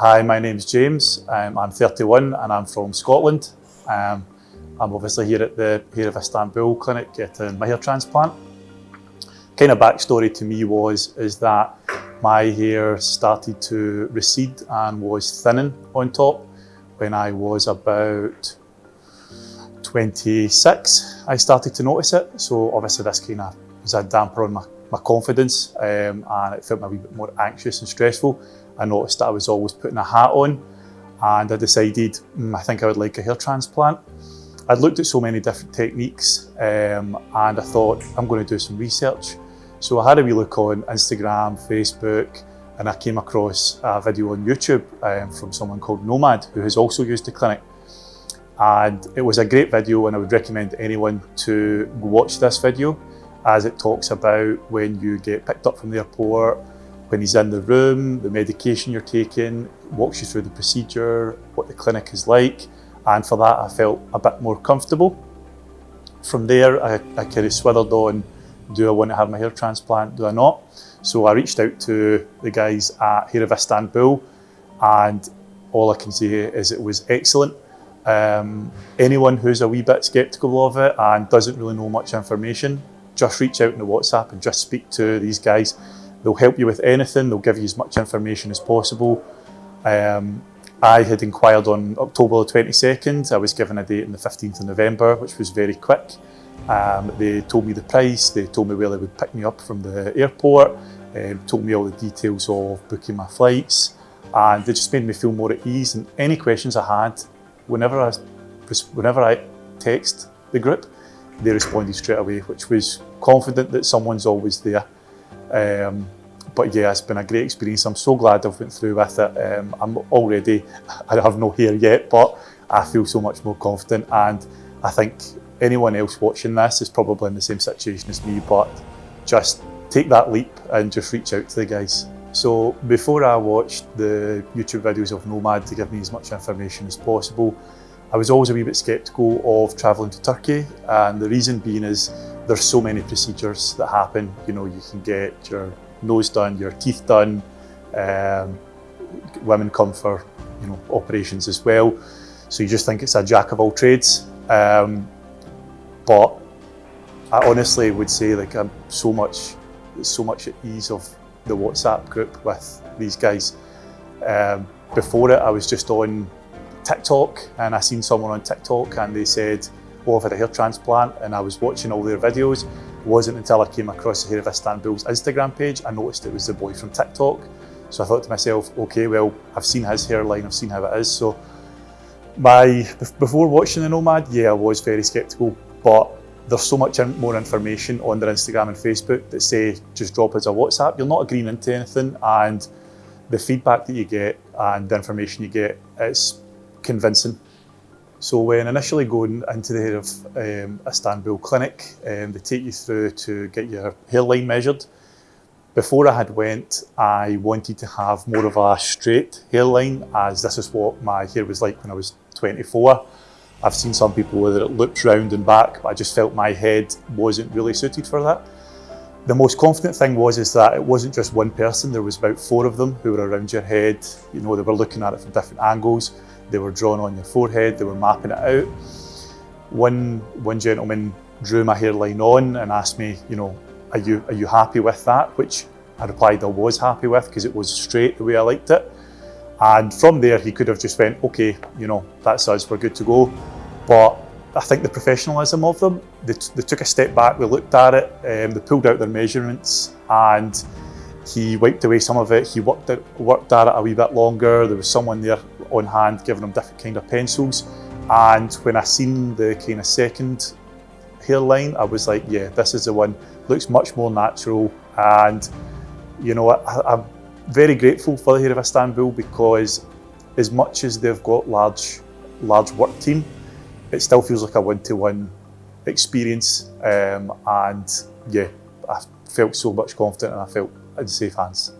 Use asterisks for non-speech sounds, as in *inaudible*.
Hi, my name's James. Um, I'm 31 and I'm from Scotland. Um, I'm obviously here at the Hair of Istanbul clinic getting my hair transplant. Kind of backstory to me was is that my hair started to recede and was thinning on top when I was about 26. I started to notice it. So obviously this kind of was a damper on my, my confidence um, and it felt a wee bit more anxious and stressful. I noticed that I was always putting a hat on and I decided mm, I think I would like a hair transplant. I'd looked at so many different techniques um, and I thought I'm going to do some research. So I had a wee look on Instagram, Facebook, and I came across a video on YouTube um, from someone called Nomad who has also used the clinic. And it was a great video and I would recommend anyone to watch this video as it talks about when you get picked up from the airport, when he's in the room, the medication you're taking, walks you through the procedure, what the clinic is like. And for that, I felt a bit more comfortable. From there, I, I kind of swithered on, do I want to have my hair transplant, do I not? So I reached out to the guys at Hair of Istanbul and all I can say is it was excellent. Um, anyone who's a wee bit sceptical of it and doesn't really know much information, just reach out in the WhatsApp and just speak to these guys They'll help you with anything. They'll give you as much information as possible. Um, I had inquired on October the 22nd. I was given a date on the 15th of November, which was very quick. Um, they told me the price, they told me where they would pick me up from the airport, um, told me all the details of booking my flights, and they just made me feel more at ease. And any questions I had, whenever I, whenever I text the group, they responded straight away, which was confident that someone's always there. Um, but yeah, it's been a great experience. I'm so glad I've went through with it. Um, I'm already, *laughs* I have no hair yet, but I feel so much more confident. And I think anyone else watching this is probably in the same situation as me, but just take that leap and just reach out to the guys. So before I watched the YouTube videos of Nomad to give me as much information as possible, I was always a wee bit sceptical of travelling to Turkey. And the reason being is there's so many procedures that happen. You know, you can get your nose done, your teeth done. Um, women come for, you know, operations as well. So you just think it's a jack of all trades. Um, but I honestly would say like I'm so much, so much at ease of the WhatsApp group with these guys. Um, before it, I was just on TikTok and I seen someone on TikTok and they said, oh, I've had a hair transplant and I was watching all their videos. It wasn't until I came across the Hair of Istanbul's Instagram page, I noticed it was the boy from TikTok. So I thought to myself, okay, well, I've seen his hairline, I've seen how it is. So my, before watching the Nomad, yeah, I was very sceptical, but there's so much more information on their Instagram and Facebook that say, just drop us a WhatsApp. You're not agreeing into anything. And the feedback that you get and the information you get, it's convincing. So when initially going into the Hair of um, Istanbul clinic, um, they take you through to get your hairline measured. Before I had went, I wanted to have more of a straight hairline as this is what my hair was like when I was 24. I've seen some people where it looked round and back, but I just felt my head wasn't really suited for that. The most confident thing was is that it wasn't just one person, there was about four of them who were around your head. You know, they were looking at it from different angles. They were drawn on your forehead, they were mapping it out. One, one gentleman drew my hairline on and asked me, you know, are you, are you happy with that? Which I replied I was happy with because it was straight the way I liked it. And from there, he could have just went, okay, you know, that's us, we're good to go. But I think the professionalism of them, they, they took a step back, they looked at it, um, they pulled out their measurements and he wiped away some of it. He worked, it, worked at it a wee bit longer. There was someone there on hand giving him different kind of pencils. And when I seen the kind of second hairline, I was like, yeah, this is the one. Looks much more natural. And, you know, I, I'm very grateful for the Hair of Istanbul because as much as they've got large, large work team, it still feels like a one-to-one -one experience. Um, and yeah, I felt so much confident and I felt in safe hands.